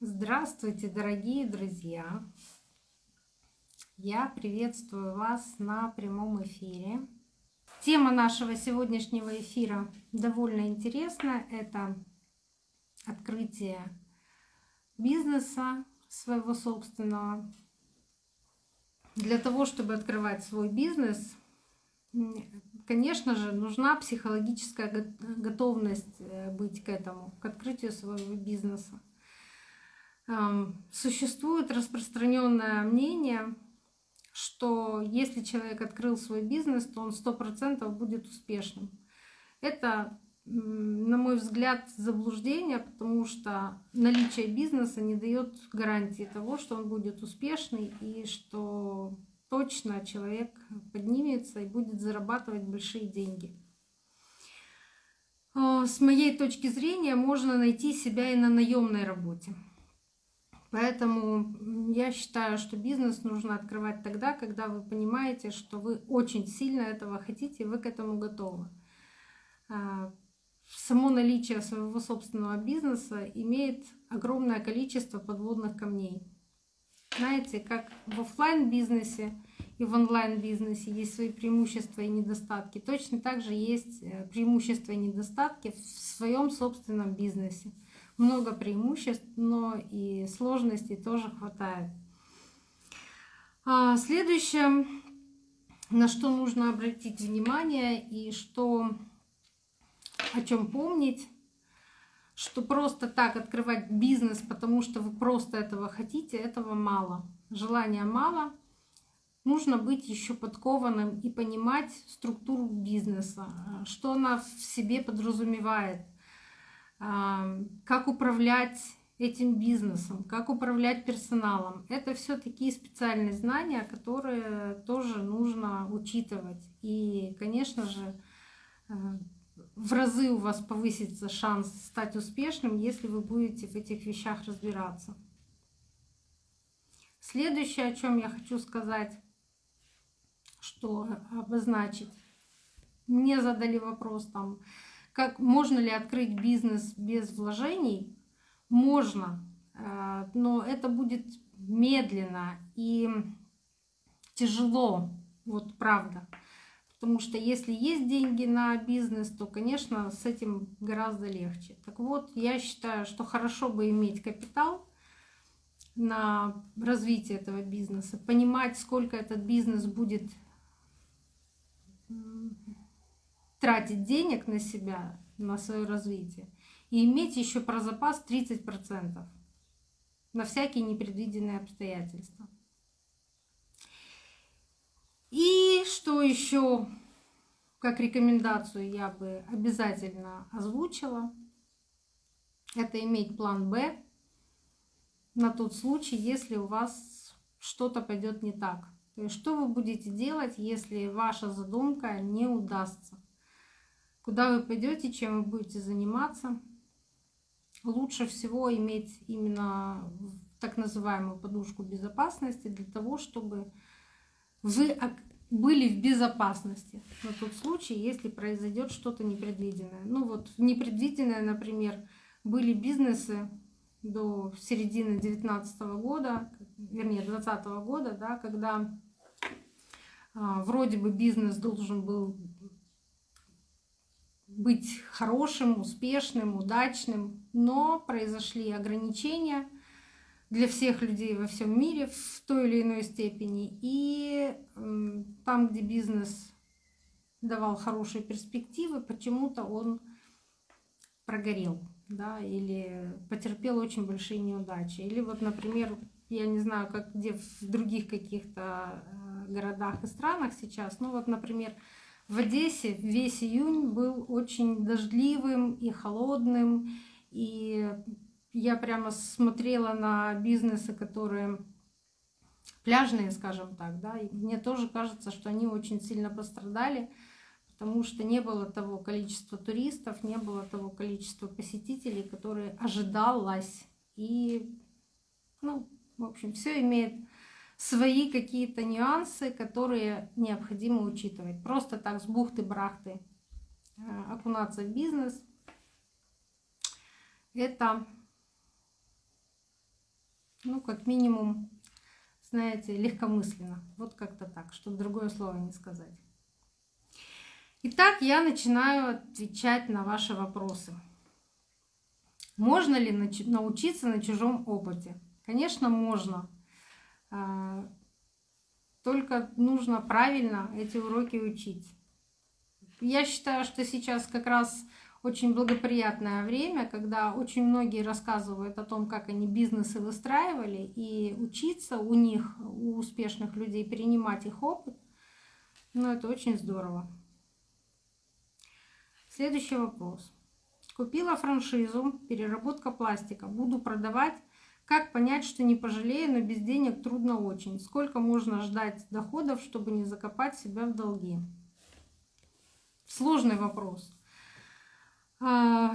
Здравствуйте, дорогие друзья! Я приветствую вас на прямом эфире. Тема нашего сегодняшнего эфира довольно интересна. Это открытие бизнеса своего собственного. Для того, чтобы открывать свой бизнес, конечно же, нужна психологическая готовность э, быть к этому, к открытию своего бизнеса. Существует распространенное мнение, что если человек открыл свой бизнес, то он сто процентов будет успешным. Это, на мой взгляд, заблуждение, потому что наличие бизнеса не дает гарантии того, что он будет успешный и что точно человек поднимется и будет зарабатывать большие деньги. А, с моей точки зрения можно найти себя и на наемной работе. Поэтому я считаю, что бизнес нужно открывать тогда, когда вы понимаете, что вы очень сильно этого хотите, и вы к этому готовы. А, само наличие своего собственного бизнеса имеет огромное количество подводных камней. Знаете, как в офлайн бизнесе и в онлайн бизнесе есть свои преимущества и недостатки, точно так же есть э, преимущества и недостатки в своем собственном бизнесе много преимуществ, но и сложностей тоже хватает. А следующее, на что нужно обратить внимание и что о чем помнить, что просто так открывать бизнес, потому что вы просто этого хотите, этого мало. Желания мало. Нужно быть еще подкованным и понимать структуру бизнеса, что она в себе подразумевает – как управлять этим бизнесом, как управлять персоналом. Это все такие специальные знания, которые тоже нужно учитывать. И, конечно же, э, в разы у вас повысится шанс стать успешным, если вы будете в этих вещах разбираться. Следующее, о чем я хочу сказать, что обозначить. Мне задали вопрос там, как можно ли открыть бизнес без вложений? Можно, э, но это будет медленно и тяжело, вот правда. Потому что если есть деньги на бизнес, то, конечно, с этим гораздо легче. Так вот, я считаю, что хорошо бы иметь капитал на развитие этого бизнеса, понимать, сколько этот бизнес будет тратить денег на себя, на свое развитие, и иметь еще про запас 30% на всякие непредвиденные обстоятельства. И что еще как рекомендацию я бы обязательно озвучила, это иметь план Б на тот случай, если у вас что-то пойдет не так. То есть что вы будете делать, если ваша задумка не удастся? Куда вы пойдете, чем вы будете заниматься. Лучше всего иметь именно так называемую подушку безопасности для того, чтобы вы были в безопасности на тот случай, если произойдет что-то непредвиденное. Ну вот непредвиденное, например, были бизнесы до середины 2019 года, вернее 2020 года, да, когда а, вроде бы бизнес должен был быть хорошим, успешным, удачным, но произошли ограничения для всех людей во всем мире в той или иной степени. И там, где бизнес давал хорошие перспективы, почему-то он прогорел, да, или потерпел очень большие неудачи. Или вот, например, я не знаю, как где в других каких-то э, городах и странах сейчас, ну вот, например, в Одессе весь июнь был очень дождливым и холодным, и я прямо смотрела на бизнесы, которые пляжные, скажем так, да, и мне тоже кажется, что они очень сильно пострадали, потому что не было того количества туристов, не было того количества посетителей, которые ожидалось. И, ну, в общем, все имеет свои какие-то нюансы, которые необходимо учитывать. Просто так с бухты-брахты э, окунаться в бизнес – это ну, как минимум, знаете, легкомысленно. Вот как-то так, чтобы другое слово не сказать. Итак, я начинаю отвечать на ваши вопросы. Можно ли научиться на чужом опыте? Конечно, можно. А, только нужно правильно эти уроки учить. Я считаю, что сейчас как раз очень благоприятное время, когда очень многие рассказывают о том, как они бизнесы выстраивали, и учиться у них, у успешных людей, перенимать их опыт, ну это очень здорово. Следующий вопрос. Купила франшизу, переработка пластика, буду продавать. Как понять, что не пожалею, но без денег трудно очень? Сколько можно ждать доходов, чтобы не закопать себя в долги? Сложный вопрос. А,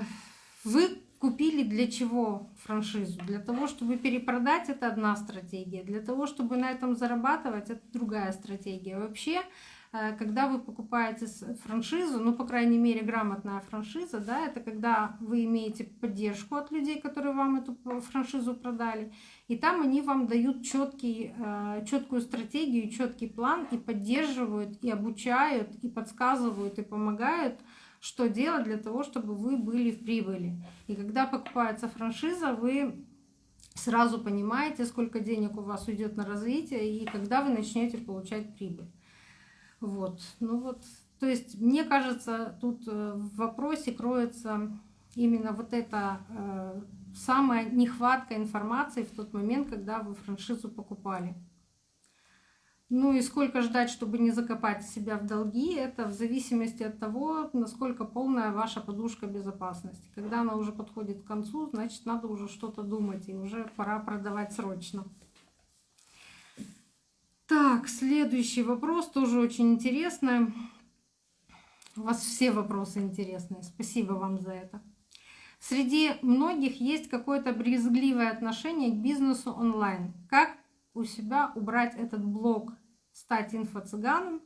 вы купили для чего франшизу? Для того, чтобы перепродать, это одна стратегия. Для того, чтобы на этом зарабатывать, это другая стратегия. Вообще, когда вы покупаете франшизу, ну, по крайней мере, грамотная франшиза, да, это когда вы имеете поддержку от людей, которые вам эту франшизу продали, и там они вам дают четкий, э, четкую стратегию, четкий план и поддерживают, и обучают, и подсказывают, и помогают – что делать для того, чтобы вы были в прибыли. И когда покупается франшиза, вы сразу понимаете, сколько денег у вас уйдет на развитие и когда вы начнете получать прибыль. Вот. Ну вот, то есть, мне кажется, тут э, в вопросе кроется именно вот эта э, самая нехватка информации в тот момент, когда вы франшизу покупали. Ну и сколько ждать, чтобы не закопать себя в долги, это в зависимости от того, насколько полная ваша подушка безопасности. Когда она уже подходит к концу, значит надо уже что-то думать, и уже пора продавать срочно. Так, следующий вопрос тоже очень интересный. У вас все вопросы интересные. Спасибо вам за это. Среди многих есть какое-то брезгливое отношение к бизнесу онлайн. Как у себя убрать этот блок стать инфо-цыганом,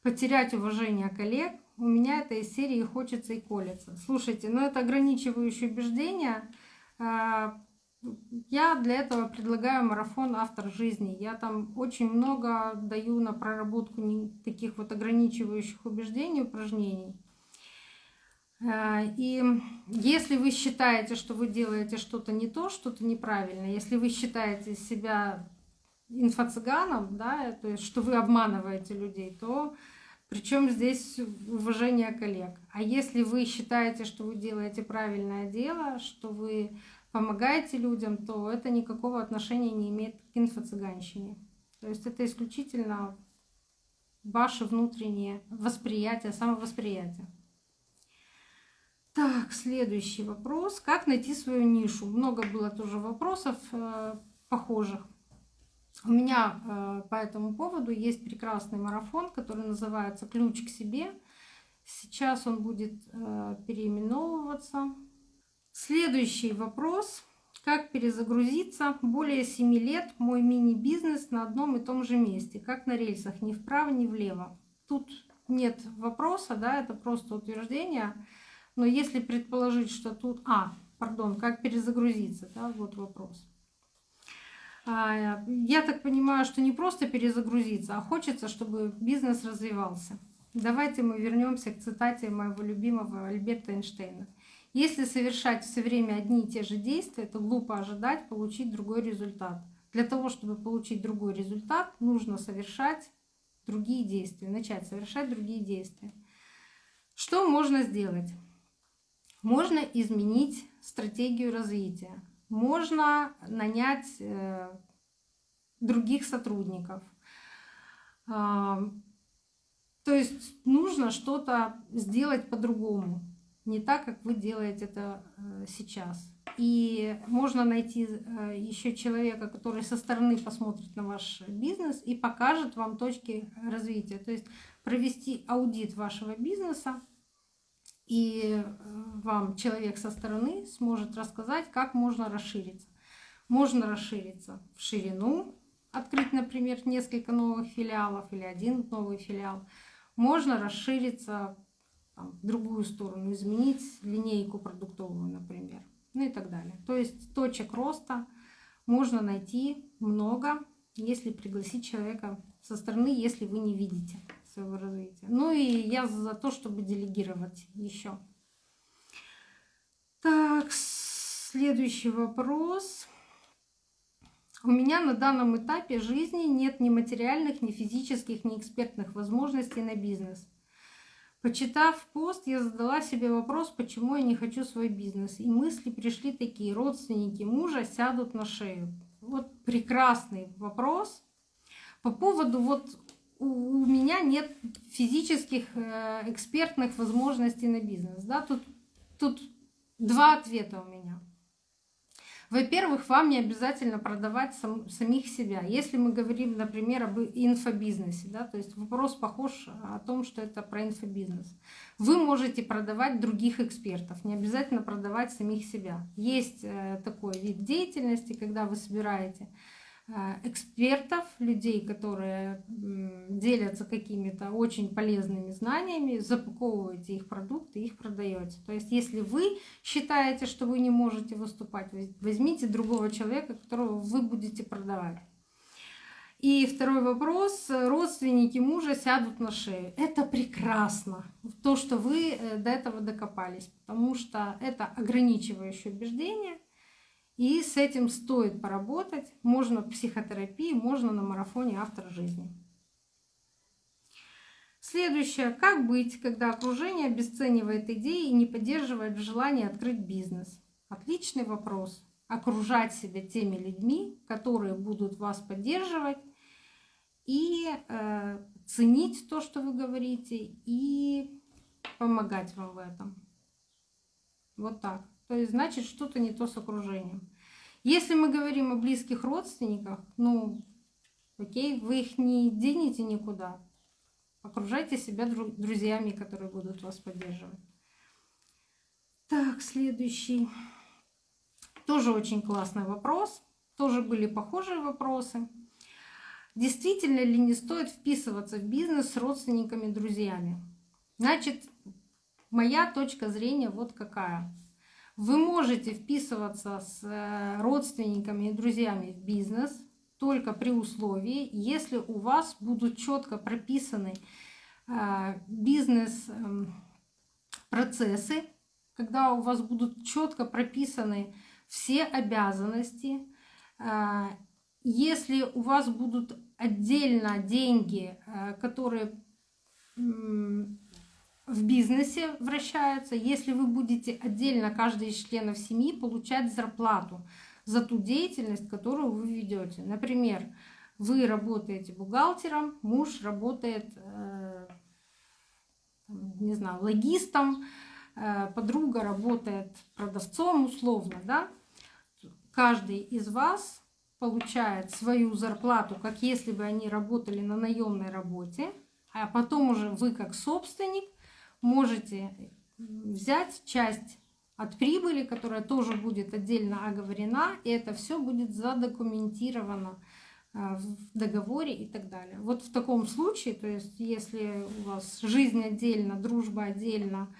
потерять уважение коллег. У меня это из серии «Хочется и колется». Слушайте, ну это ограничивающее убеждение. Я для этого предлагаю марафон «Автор жизни». Я там очень много даю на проработку таких вот ограничивающих убеждений, упражнений. А, и если вы считаете, что вы делаете что-то не то, что-то неправильно, если вы считаете себя инфо-цыганом, да, то есть что вы обманываете людей, то причем здесь уважение коллег. А если вы считаете, что вы делаете правильное дело, что вы помогаете людям, то это никакого отношения не имеет к инфо-цыганщине. То есть это исключительно ваше внутреннее восприятие, самовосприятие. Так, следующий вопрос. Как найти свою нишу? Много было тоже вопросов э, похожих. У меня э, по этому поводу есть прекрасный марафон, который называется «Ключ к себе». Сейчас он будет э, переименовываться. Следующий вопрос. Как перезагрузиться? Более 7 лет мой мини-бизнес на одном и том же месте, как на рельсах, ни вправо, ни влево. Тут нет вопроса, да, это просто утверждение. Но если предположить, что тут... А, пардон, как перезагрузиться, да, вот вопрос. А, я так понимаю, что не просто перезагрузиться, а хочется, чтобы бизнес развивался. Давайте мы вернемся к цитате моего любимого Альберта Эйнштейна. Если совершать все время одни и те же действия, то глупо ожидать получить другой результат. Для того, чтобы получить другой результат, нужно совершать другие действия, начать совершать другие действия. Что можно сделать? Можно изменить стратегию развития можно нанять э, других сотрудников. А, то есть нужно что-то сделать по-другому, не так, как вы делаете это э, сейчас. И можно найти э, еще человека, который со стороны посмотрит на ваш бизнес и покажет вам точки развития. То есть провести аудит вашего бизнеса, и э, вам человек со стороны сможет рассказать, как можно расшириться. Можно расшириться в ширину, открыть, например, несколько новых филиалов или один новый филиал. Можно расшириться там, в другую сторону, изменить линейку продуктовую, например, ну и так далее. То есть точек роста можно найти много, если пригласить человека со стороны, если вы не видите своего развития. Ну и я за то, чтобы делегировать еще. Так, следующий вопрос. У меня на данном этапе жизни нет ни материальных, ни физических, ни экспертных возможностей на бизнес. Почитав пост, я задала себе вопрос, почему я не хочу свой бизнес. И мысли пришли такие, родственники мужа сядут на шею. Вот прекрасный вопрос. По поводу вот у меня нет физических э, экспертных возможностей на бизнес. Да? Тут, тут два ответа у меня. Во-первых, вам не обязательно продавать сам, самих себя. Если мы говорим, например, об инфобизнесе, да, то есть вопрос похож о том, что это про инфобизнес. Вы можете продавать других экспертов, не обязательно продавать самих себя. Есть э, такой вид деятельности, когда вы собираете Э, экспертов, людей, которые делятся какими-то очень полезными знаниями, запаковываете их продукты, их продаете. То есть, если вы считаете, что вы не можете выступать, возьмите другого человека, которого вы будете продавать. И второй вопрос. Родственники мужа сядут на шею. Это прекрасно. То, что вы э, до этого докопались. Потому что это ограничивающее убеждение – и с этим стоит поработать. Можно психотерапии, можно на марафоне «Автор жизни». Следующее. Как быть, когда окружение обесценивает идеи и не поддерживает в желании открыть бизнес? Отличный вопрос. Окружать себя теми людьми, которые будут вас поддерживать и э, ценить то, что вы говорите, и помогать вам в этом. Вот так то есть значит что-то не то с окружением. Если мы говорим о близких родственниках, ну, окей, вы их не денете никуда. Окружайте себя друзьями, которые будут вас поддерживать. Так, следующий. Тоже очень классный вопрос. Тоже были похожие вопросы. Действительно ли не стоит вписываться в бизнес с родственниками, друзьями? Значит, моя точка зрения вот какая. Вы можете вписываться с э, родственниками и друзьями в бизнес только при условии, если у вас будут четко прописаны э, бизнес-процессы, эм, когда у вас будут четко прописаны все обязанности, э, если у вас будут отдельно деньги, которые в бизнесе вращаются, если вы будете отдельно каждый из членов семьи получать зарплату за ту деятельность, которую вы ведете. Например, вы работаете бухгалтером, муж работает, э, не знаю, логистом, э, подруга работает продавцом условно, да? Каждый из вас получает свою зарплату, как если бы они работали на наемной работе, а потом уже вы как собственник можете взять часть от прибыли, которая тоже будет отдельно оговорена, и это все будет задокументировано э, в договоре и так далее. Вот в таком случае, то есть если у вас жизнь отдельно, дружба отдельно,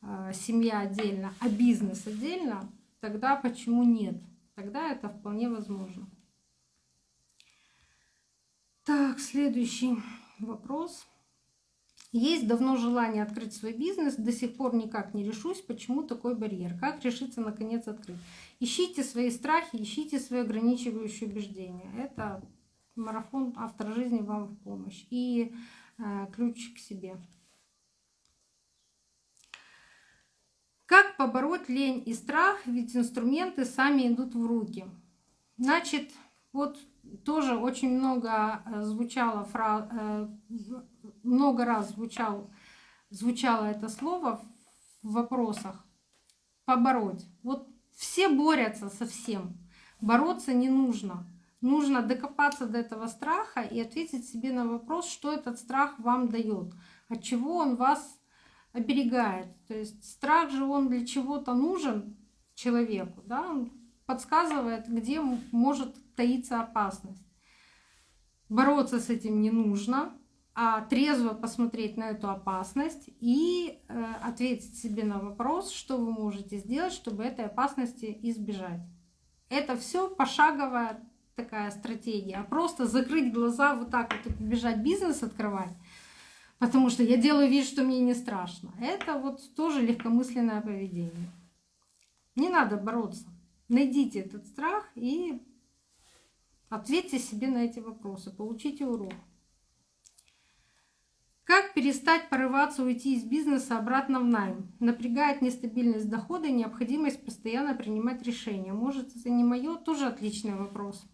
э, семья отдельно, а бизнес отдельно, тогда почему нет? Тогда это вполне возможно. Так, следующий вопрос. Есть давно желание открыть свой бизнес, до сих пор никак не решусь, почему такой барьер, как решиться наконец открыть. Ищите свои страхи, ищите свои ограничивающие убеждения. Это марафон автор жизни вам в помощь и э, ключ к себе. Как побороть лень и страх, ведь инструменты сами идут в руки. Значит, вот тоже очень много э, звучало, фра... Много раз звучал, звучало это слово в вопросах. Побороть. Вот все борются со всем. Бороться не нужно. Нужно докопаться до этого страха и ответить себе на вопрос, что этот страх вам дает, от чего он вас оберегает. То есть страх же он для чего-то нужен человеку, да? он подсказывает, где может таится опасность. Бороться с этим не нужно, трезво посмотреть на эту опасность и э, ответить себе на вопрос, что вы можете сделать, чтобы этой опасности избежать. Это все пошаговая такая стратегия. А просто закрыть глаза, вот так вот бежать бизнес открывать, потому что я делаю вид, что мне не страшно. Это вот тоже легкомысленное поведение. Не надо бороться. Найдите этот страх и ответьте себе на эти вопросы, получите урок. Как перестать порываться уйти из бизнеса обратно в найм? Напрягает нестабильность дохода и необходимость постоянно принимать решения. Может, это не мое? Тоже отличный вопрос.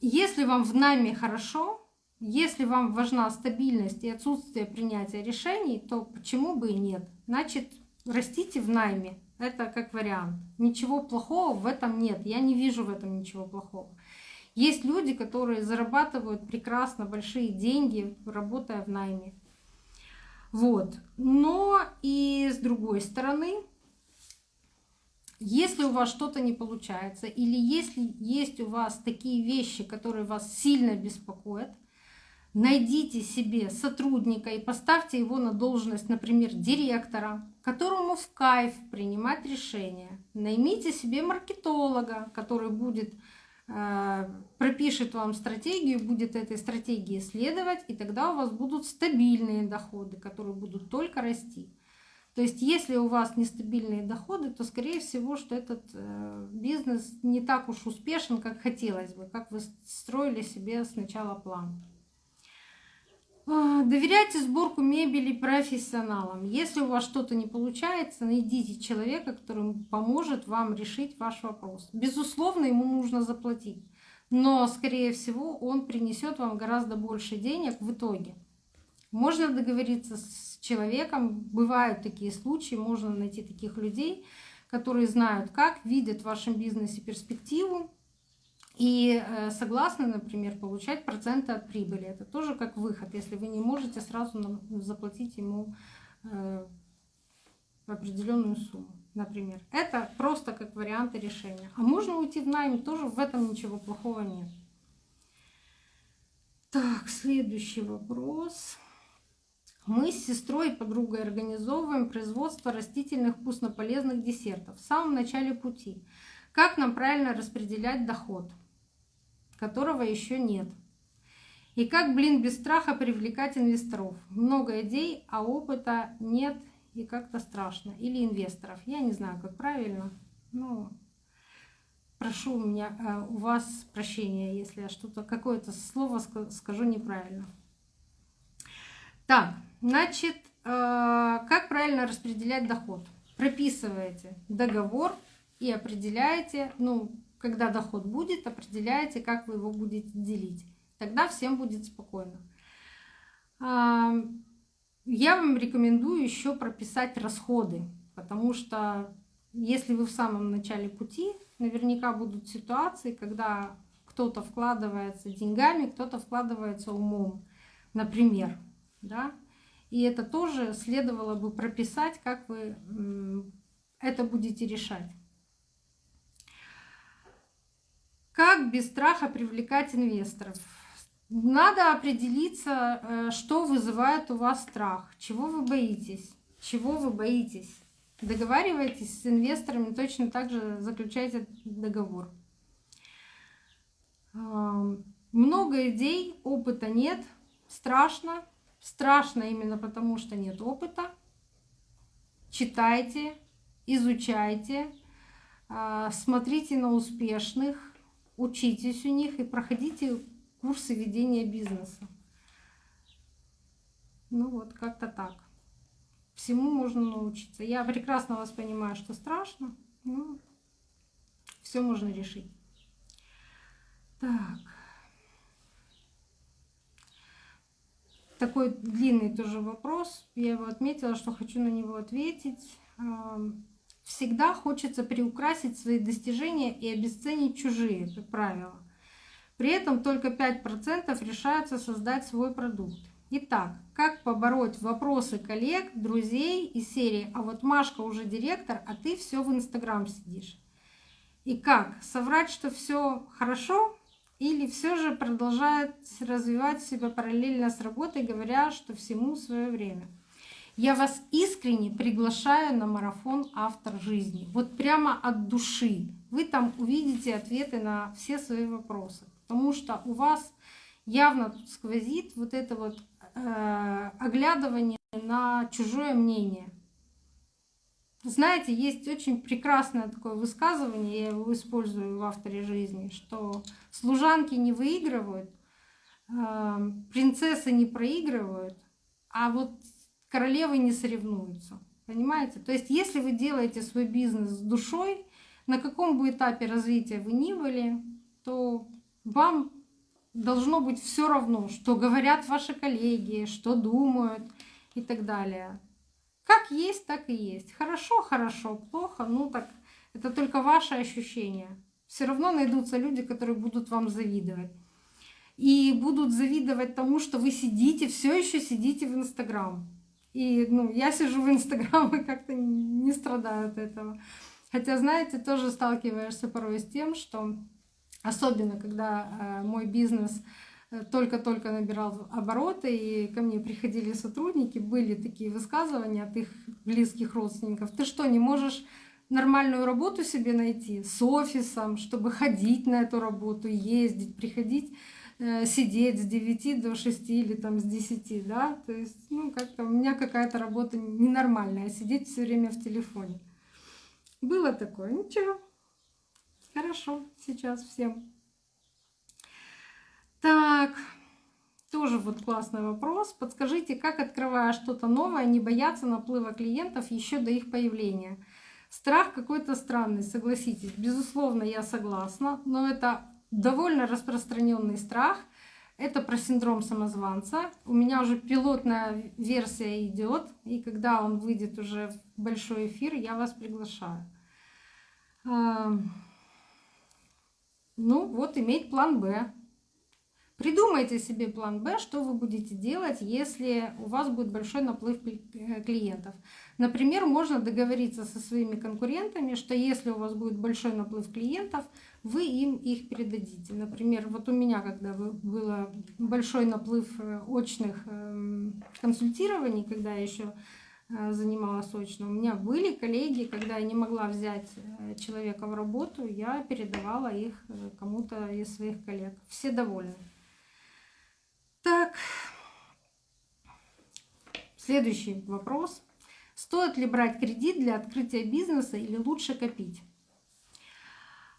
Если вам в найме хорошо, если вам важна стабильность и отсутствие принятия решений, то почему бы и нет? Значит, растите в найме. Это как вариант. Ничего плохого в этом нет. Я не вижу в этом ничего плохого. Есть люди, которые зарабатывают прекрасно большие деньги, работая в найме. Вот. Но и с другой стороны, если у вас что-то не получается, или если есть у вас такие вещи, которые вас сильно беспокоят, найдите себе сотрудника и поставьте его на должность, например, директора, которому в кайф принимать решения. Наймите себе маркетолога, который будет пропишет вам стратегию, будет этой стратегии следовать, и тогда у вас будут стабильные доходы, которые будут только расти. То есть если у вас нестабильные доходы, то скорее всего, что этот э, бизнес не так уж успешен, как хотелось бы, как вы строили себе сначала план. А, доверяйте сборку мебели профессионалам. Если у вас что-то не получается, найдите человека, который поможет вам решить ваш вопрос. Безусловно, ему нужно заплатить, но, скорее всего, он принесет вам гораздо больше денег в итоге. Можно договориться с человеком, бывают такие случаи, можно найти таких людей, которые знают, как, видят в вашем бизнесе перспективу и э, согласны, например, получать проценты от прибыли. Это тоже как выход, если вы не можете сразу заплатить ему э, определенную сумму, например. Это просто как варианты решения. А можно уйти в найм, тоже в этом ничего плохого нет. Так, следующий вопрос. Мы с сестрой и подругой организовываем производство растительных вкуснополезных десертов в самом начале пути. Как нам правильно распределять доход, которого еще нет? И как, блин, без страха привлекать инвесторов? Много идей, а опыта нет и как-то страшно. Или инвесторов. Я не знаю, как правильно. Ну, прошу у меня, э, у вас прощения, если я что-то, какое-то слово скажу неправильно. Так, значит, э, как правильно распределять доход? Прописываете договор и определяете, ну, когда доход будет, определяете, как вы его будете делить. Тогда всем будет спокойно. Я вам рекомендую еще прописать расходы, потому что если вы в самом начале пути, наверняка будут ситуации, когда кто-то вкладывается деньгами, кто-то вкладывается умом, например да, и это тоже следовало бы прописать, как вы это будете решать. Как без страха привлекать инвесторов? Надо определиться, э, что вызывает у вас страх, чего вы боитесь, чего вы боитесь. Договаривайтесь с инвесторами, точно так же заключайте договор. Много идей, опыта нет, страшно, Страшно именно потому, что нет опыта. Читайте, изучайте, а, смотрите на успешных, учитесь у них и проходите курсы ведения бизнеса. Ну вот, как-то так. Всему можно научиться. Я прекрасно вас понимаю, что страшно, но все можно решить. Так. такой длинный тоже вопрос. Я его отметила, что хочу на него ответить. Всегда хочется приукрасить свои достижения и обесценить чужие, как правило. При этом только 5% решаются создать свой продукт. Итак, как побороть вопросы коллег, друзей из серии «А вот Машка уже директор, а ты все в Инстаграм сидишь». И как соврать, что все хорошо, или все же продолжает развивать себя параллельно с работой, говоря, что всему свое время. Я вас искренне приглашаю на марафон «Автор жизни». Вот прямо от души. Вы там увидите ответы на все свои вопросы. Потому что у вас явно тут сквозит вот это вот э, оглядывание на чужое мнение. Знаете, есть очень прекрасное такое высказывание, я его использую в авторе жизни, что служанки не выигрывают, э, принцессы не проигрывают, а вот королевы не соревнуются. Понимаете? То есть если вы делаете свой бизнес с душой, на каком бы этапе развития вы ни были, то вам должно быть все равно, что говорят ваши коллеги, что думают и так далее. Как есть, так и есть. Хорошо, хорошо, плохо, ну так это только ваши ощущения. Все равно найдутся люди, которые будут вам завидовать. И будут завидовать тому, что вы сидите, все еще сидите в Инстаграм. И ну, я сижу в Инстаграм и как-то не страдаю от этого. Хотя, знаете, тоже сталкиваешься порой с тем, что Особенно, когда э, мой бизнес э, только-только набирал обороты, и ко мне приходили сотрудники, были такие высказывания от их близких родственников. Ты что, не можешь нормальную работу себе найти с офисом, чтобы ходить на эту работу, ездить, приходить, сидеть с 9 до 6 или там с 10, да? То есть, ну, как-то у меня какая-то работа ненормальная, сидеть все время в телефоне. Было такое, ничего. Хорошо, сейчас всем. Так, тоже вот классный вопрос. Подскажите, как, открывая что-то новое, не бояться наплыва клиентов еще до их появления? Страх какой-то странный, согласитесь. Безусловно, я согласна, но это довольно распространенный страх. Это про синдром самозванца. У меня уже пилотная версия идет, и когда он выйдет уже в большой эфир, я вас приглашаю. Ну вот, иметь план «Б». Придумайте себе план «Б», что вы будете делать, если у вас будет большой наплыв э, клиентов. Например, можно договориться со своими конкурентами, что если у вас будет большой наплыв клиентов, вы им их передадите. Например, вот у меня, когда был большой наплыв э, очных эм, консультирований, когда я еще Э, занималась очно. У меня были коллеги, когда я не могла взять человека в работу, я передавала их кому-то из своих коллег. Все довольны. Так, следующий вопрос. Стоит ли брать кредит для открытия бизнеса или лучше копить?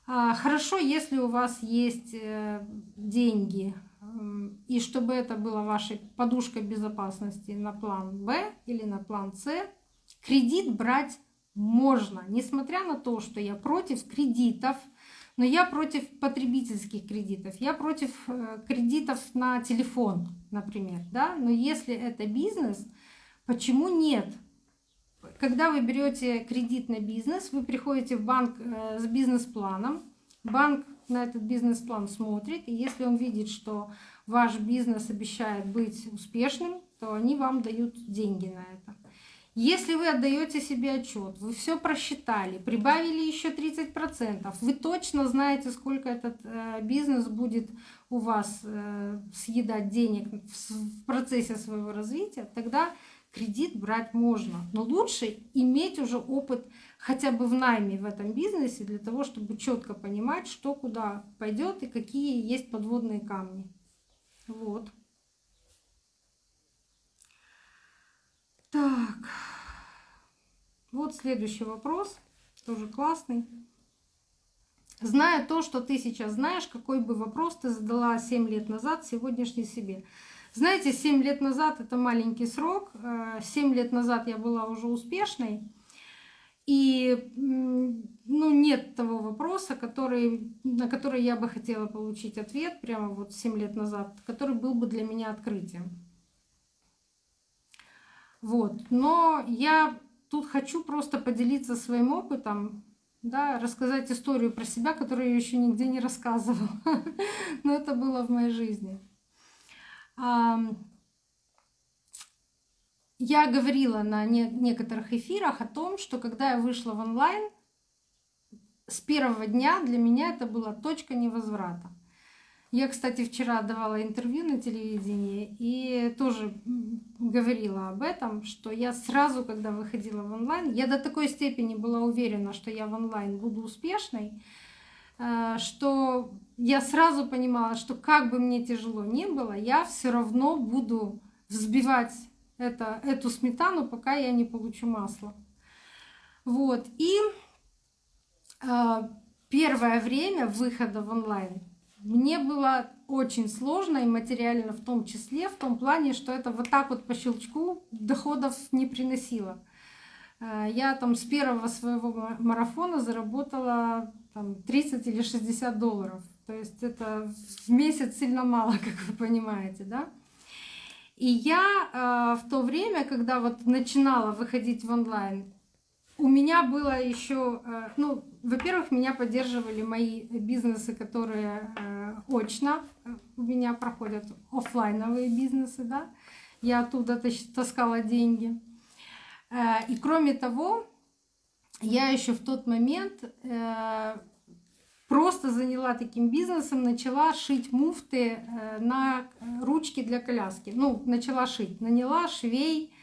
А, хорошо, если у вас есть деньги и чтобы это была вашей подушкой безопасности на план Б или на план С, кредит брать можно, несмотря на то, что я против кредитов, но я против потребительских кредитов, я против э, кредитов на телефон, например, да, но если это бизнес, почему нет? Когда вы берете кредит на бизнес, вы приходите в банк э, с бизнес-планом, банк на этот бизнес-план смотрит, и если он видит, что ваш бизнес обещает быть успешным, то они вам дают деньги на это. Если вы отдаете себе отчет, вы все просчитали, прибавили еще 30%, вы точно знаете, сколько этот э, бизнес будет у вас э, съедать денег в процессе своего развития, тогда кредит брать можно. Но лучше иметь уже опыт хотя бы в найме в этом бизнесе для того, чтобы четко понимать, что куда пойдет и какие есть подводные камни. Вот. Так. Вот следующий вопрос. Тоже классный. Зная то, что ты сейчас знаешь, какой бы вопрос ты задала 7 лет назад сегодняшней себе. Знаете, 7 лет назад это маленький срок. 7 э, лет назад я была уже успешной. И ну, нет того вопроса, который, на который я бы хотела получить ответ прямо вот 7 лет назад, который был бы для меня открытием. Вот. Но я тут хочу просто поделиться своим опытом, да, рассказать историю про себя, которую я еще нигде не рассказывала. Но это было в моей жизни. Я говорила на некоторых эфирах о том, что когда я вышла в онлайн, с первого дня для меня это была точка невозврата. Я, кстати, вчера давала интервью на телевидении и тоже говорила об этом, что я сразу, когда выходила в онлайн, я до такой степени была уверена, что я в онлайн буду успешной, э, что я сразу понимала, что как бы мне тяжело ни было, я все равно буду взбивать это, эту сметану, пока я не получу масло. Вот. И э, первое время выхода в онлайн мне было очень сложно и материально в том числе, в том плане, что это вот так вот по щелчку доходов не приносило. Э, я там с первого своего марафона заработала там, 30 или 60 долларов. То есть это в месяц сильно мало, как вы понимаете, да? И я э, в то время, когда вот начинала выходить в онлайн, у меня было еще, э, ну, во-первых, меня поддерживали мои бизнесы, которые э, очно э, у меня проходят офлайновые бизнесы, да, я оттуда таскала деньги. И кроме того, я еще в тот момент просто заняла таким бизнесом, начала шить муфты на ручки для коляски. Ну, начала шить, наняла швей.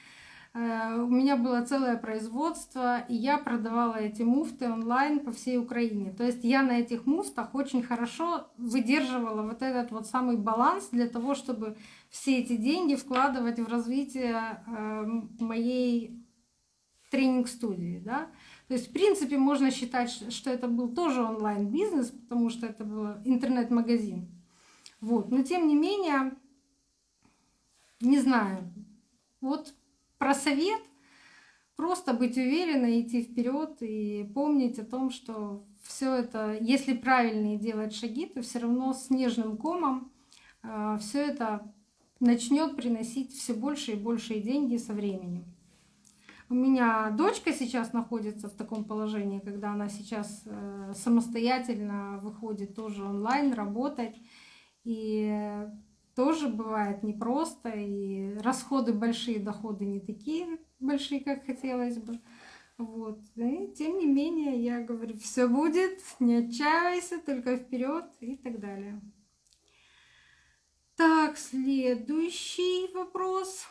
Э, у меня было целое производство, и я продавала эти муфты онлайн по всей Украине. То есть я на этих муфтах очень хорошо выдерживала вот этот вот самый баланс для того, чтобы все эти деньги вкладывать в развитие э, моей тренинг-студии. Да? То есть, в принципе, можно считать, что это был тоже онлайн-бизнес, потому что это был интернет-магазин. Вот. Но тем не менее, не знаю, вот про совет просто быть уверенной, идти вперед и помнить о том, что все это, если правильные делать шаги, то все равно с нежным комом э, все это начнет приносить все больше и больше деньги со временем. У меня дочка сейчас находится в таком положении, когда она сейчас э, самостоятельно выходит тоже онлайн работать. И тоже бывает непросто, и расходы большие, доходы не такие большие, как хотелось бы. Вот. И тем не менее, я говорю, все будет, не отчаивайся, только вперед и так далее. Так, следующий вопрос.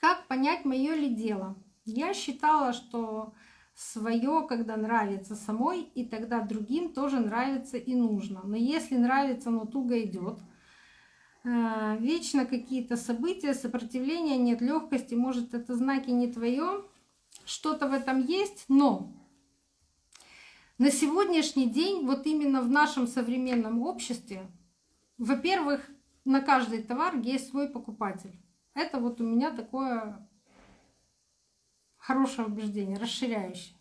Как понять, мое ли дело? Я считала, что свое, когда нравится самой, и тогда другим тоже нравится и нужно. Но если нравится, но туго идет, вечно какие-то события, сопротивления, нет легкости, может это знаки не твое, что-то в этом есть, но на сегодняшний день, вот именно в нашем современном обществе, во-первых, на каждый товар есть свой покупатель. Это вот у меня такое хорошее убеждение, расширяющее.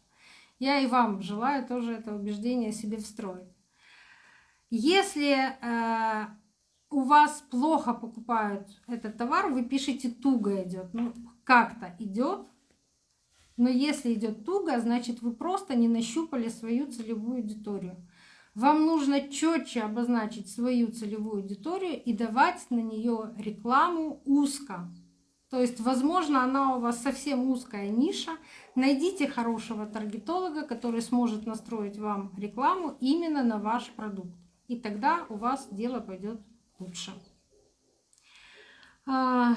Я и вам желаю тоже это убеждение себе встроить. Если э, у вас плохо покупают этот товар, вы пишете туго идет. Ну, как-то идет. Но если идет туго, значит вы просто не нащупали свою целевую аудиторию. Вам нужно четче обозначить свою целевую аудиторию и давать на нее рекламу узко. То есть, возможно, она у вас совсем узкая ниша. Найдите хорошего таргетолога, который сможет настроить вам рекламу именно на ваш продукт. И тогда у вас дело пойдет лучше. А,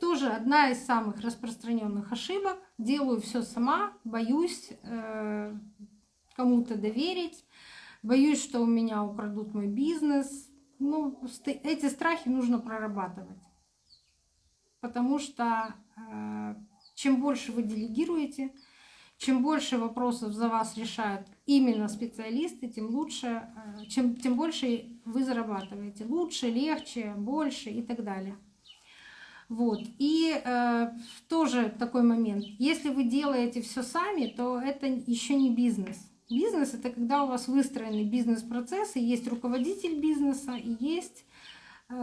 тоже одна из самых распространенных ошибок. Делаю все сама, боюсь э, кому-то доверить боюсь, что у меня украдут мой бизнес. Ну, эти страхи нужно прорабатывать. Потому что э, чем больше вы делегируете, чем больше вопросов за вас решают именно специалисты, тем лучше, э, чем, тем больше вы зарабатываете. Лучше, легче, больше и так далее. Вот. И э, тоже такой момент. Если вы делаете все сами, то это еще не бизнес. Бизнес — это когда у вас выстроены бизнес-процессы, есть руководитель бизнеса и есть э,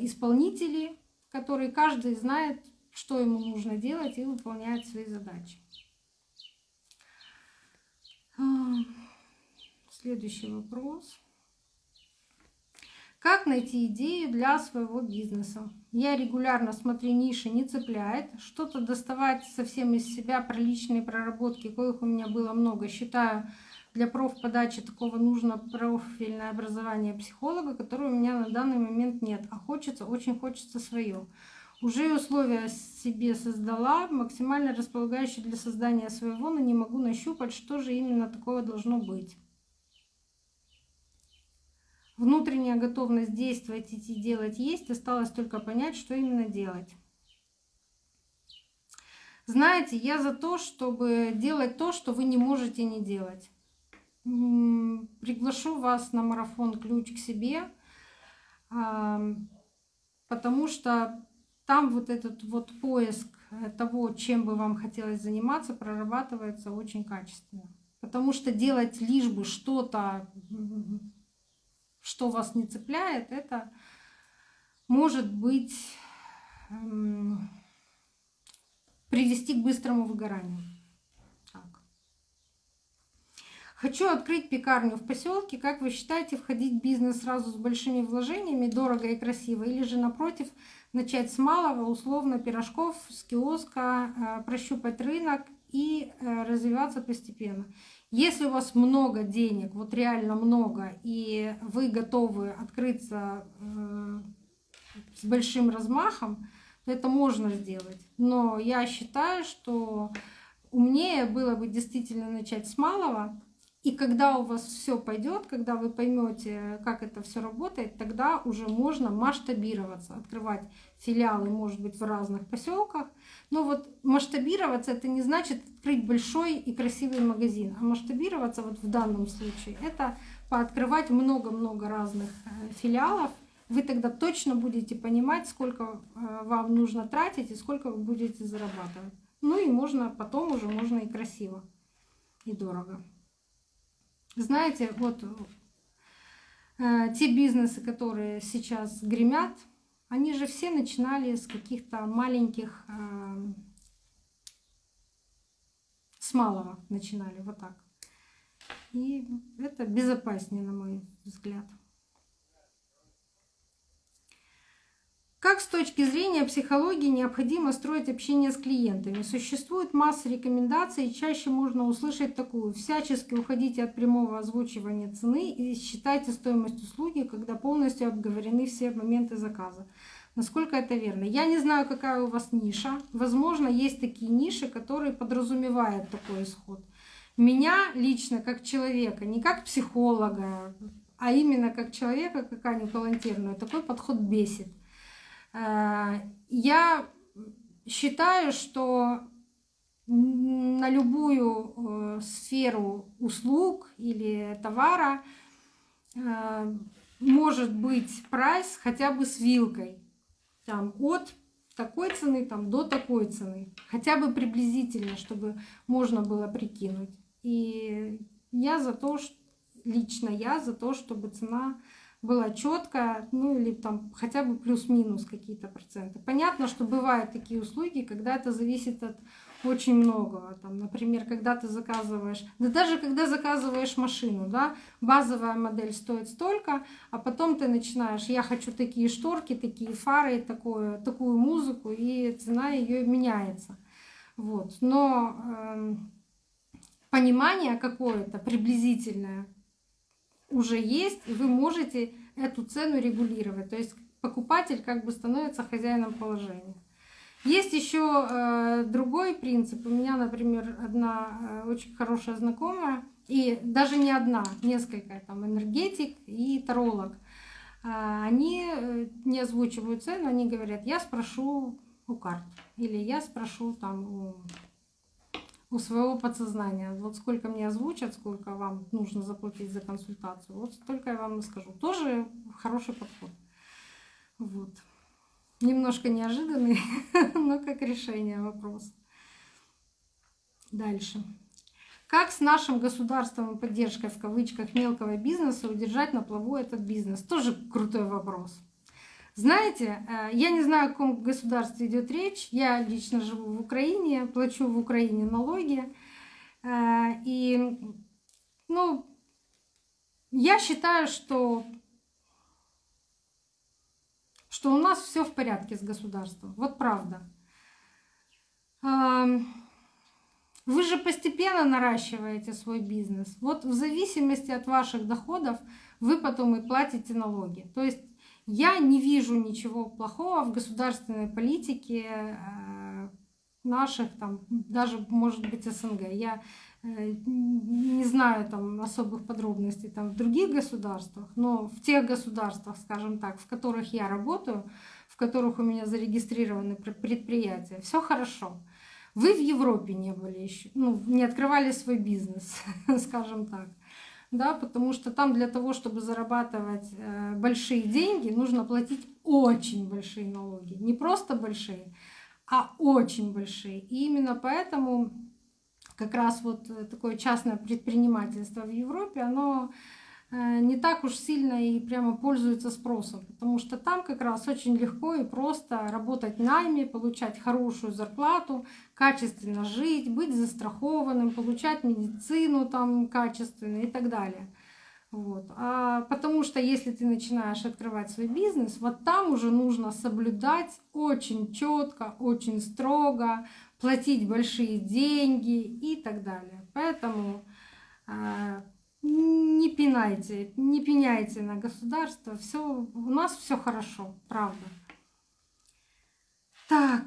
исполнители, которые каждый знает, что ему нужно делать и выполняет свои задачи. А, следующий вопрос. Как найти идею для своего бизнеса? Я регулярно смотрю ниши, не цепляет. Что-то доставать совсем из себя про личные проработки, коих у меня было много, считаю для профподачи такого нужно профильное образование психолога, которое у меня на данный момент нет, а хочется, очень хочется свое. Уже условия себе создала, максимально располагающие для создания своего, но не могу нащупать, что же именно такого должно быть. Внутренняя готовность действовать, идти делать есть, осталось только понять, что именно делать. Знаете, я за то, чтобы делать то, что вы не можете не делать. Приглашу вас на марафон «Ключ к себе», потому что там вот этот вот поиск того, чем бы вам хотелось заниматься, прорабатывается очень качественно. Потому что делать лишь бы что-то, что вас не цепляет, это может быть эм, привести к быстрому выгоранию. Так. Хочу открыть пекарню в поселке. Как вы считаете, входить в бизнес сразу с большими вложениями, дорого и красиво, или же напротив – начать с малого, условно, пирожков, с киоска, э, прощупать рынок и э, развиваться постепенно. Если у вас много денег, вот реально много, и вы готовы открыться э, с большим размахом, то это можно сделать. Но я считаю, что умнее было бы действительно начать с малого, и когда у вас все пойдет, когда вы поймете, как это все работает, тогда уже можно масштабироваться, открывать филиалы, может быть, в разных поселках. Но вот масштабироваться это не значит открыть большой и красивый магазин, а масштабироваться вот в данном случае это пооткрывать много-много разных э, филиалов. Вы тогда точно будете понимать, сколько э, вам нужно тратить и сколько вы будете зарабатывать. Ну и можно потом уже можно и красиво, и дорого. Знаете, вот э, те бизнесы, которые сейчас гремят, они же все начинали с каких-то маленьких, э, с малого начинали, вот так. И это безопаснее, на мой взгляд. Как с точки зрения психологии необходимо строить общение с клиентами? Существует масса рекомендаций, и чаще можно услышать такую. Всячески уходите от прямого озвучивания цены и считайте стоимость услуги, когда полностью обговорены все моменты заказа. Насколько это верно? Я не знаю, какая у вас ниша. Возможно, есть такие ниши, которые подразумевают такой исход. Меня лично, как человека, не как психолога, а именно как человека, как Аню Калантерную, такой подход бесит. Э, я считаю, что на любую э, сферу услуг или товара э, может быть прайс хотя бы с вилкой. Там от такой цены там, до такой цены. Хотя бы приблизительно, чтобы можно было прикинуть. И я за то, что лично я за то, чтобы цена была четкая, ну или там хотя бы плюс-минус какие-то проценты. Понятно, что бывают такие услуги, когда это зависит от очень многого. Там, например, когда ты заказываешь, да даже когда заказываешь машину, да, базовая модель стоит столько, а потом ты начинаешь, я хочу такие шторки, такие фары, такую, такую музыку, и цена ее меняется. Вот. Но э, понимание какое-то приблизительное уже есть, и вы можете эту цену регулировать. То есть покупатель как бы становится хозяином положения. Есть еще э, другой принцип. У меня, например, одна э, очень хорошая знакомая, и даже не одна, несколько, там, энергетик и таролог. Э, они э, не озвучивают цену, они говорят, я спрошу у карт, или я спрошу там у у своего подсознания. Вот сколько мне озвучат, сколько вам нужно заплатить за консультацию, вот столько я вам и скажу. Тоже хороший подход. Вот. Немножко неожиданный, но как решение вопроса. Дальше. Как с нашим государством и поддержкой в кавычках мелкого бизнеса удержать на плаву этот бизнес? Тоже крутой вопрос. Знаете, э, я не знаю, о каком государстве идет речь. Я лично живу в Украине, плачу в Украине налоги. Э, и, ну, я считаю, что, что у нас все в порядке с государством. Вот правда. Эм, Вы же постепенно наращиваете свой бизнес. Вот в зависимости от ваших доходов вы потом и платите налоги. То есть я не вижу ничего плохого в государственной политике э, наших, там, даже, может быть, СНГ. Я э, не знаю там особых подробностей там в других государствах, но в тех государствах, скажем так, в которых я работаю, в которых у меня зарегистрированы предприятия, все хорошо. Вы в Европе не были еще, ну, не открывали свой бизнес, скажем так. Да, потому что там для того, чтобы зарабатывать э, большие деньги, нужно платить очень большие налоги. Не просто большие, а очень большие. И именно поэтому как раз вот такое частное предпринимательство в Европе, оно Э, не так уж сильно и прямо пользуется спросом, потому что там как раз очень легко и просто работать найме, получать хорошую зарплату, качественно жить, быть застрахованным, получать медицину там качественно и так далее. Вот. А потому что если ты начинаешь открывать свой бизнес, вот там уже нужно соблюдать очень четко, очень строго, платить большие деньги и так далее. Поэтому э, не пинайте, не пеняйте на государство. Все, у нас все хорошо, правда. Так.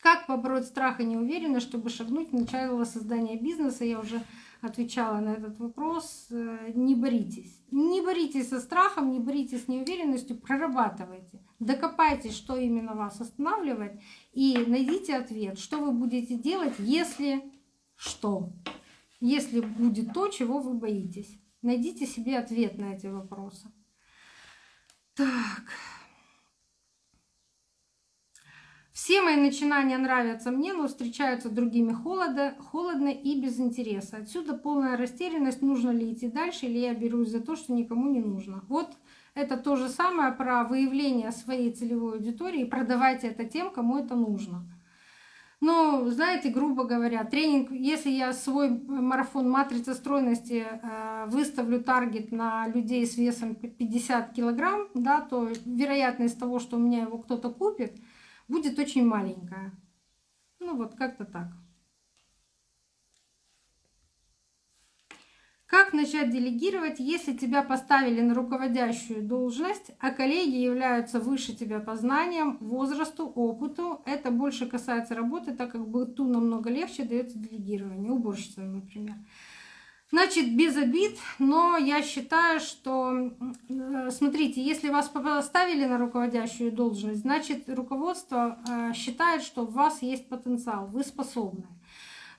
Как побороть страх и неуверенность, чтобы шагнуть в начало создания бизнеса? Я уже отвечала на этот вопрос. Э, не боритесь. Не боритесь со страхом, не боритесь с неуверенностью, прорабатывайте. Докопайтесь, что именно вас останавливает, и найдите ответ, что вы будете делать, если что если будет то, чего вы боитесь. Найдите себе ответ на эти вопросы. Так. Все мои начинания нравятся мне, но встречаются другими холодно, холодно и без интереса. Отсюда полная растерянность, нужно ли идти дальше, или я берусь за то, что никому не нужно. Вот это то же самое про выявление своей целевой аудитории. Продавайте это тем, кому это нужно. Ну, знаете, грубо говоря, тренинг, если я свой марафон матрица стройности э, выставлю таргет на людей с весом 50 килограмм, да, то вероятность того, что у меня его кто-то купит, будет очень маленькая. Ну вот как-то так. Как начать делегировать, если тебя поставили на руководящую должность, а коллеги являются выше тебя по знаниям, возрасту, опыту? Это больше касается работы, так как быту намного легче дается делегирование, уборщицам, например. Значит, без обид, но я считаю, что, э, смотрите, если вас поставили на руководящую должность, значит, руководство э, считает, что у вас есть потенциал, вы способны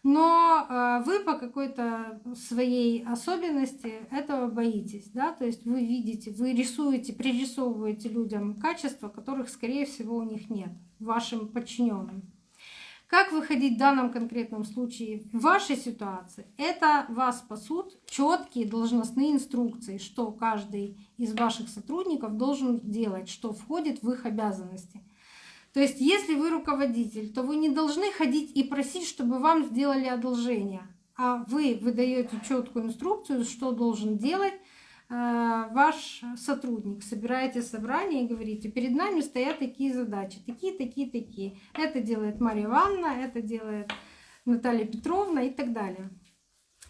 но э, вы по какой-то своей особенности этого боитесь, да, то есть вы видите, вы рисуете, пририсовываете людям качества, которых, скорее всего, у них нет, вашим подчиненным. Как выходить в данном конкретном случае в вашей ситуации? Это вас спасут четкие должностные инструкции, что каждый из ваших сотрудников должен делать, что входит в их обязанности. То есть, если вы руководитель, то вы не должны ходить и просить, чтобы вам сделали одолжение, а вы выдаете четкую инструкцию, что должен делать э, ваш сотрудник. Собираете собрание и говорите, перед нами стоят такие задачи, такие, такие, такие. Это делает Мария Ивановна, это делает Наталья Петровна и так далее.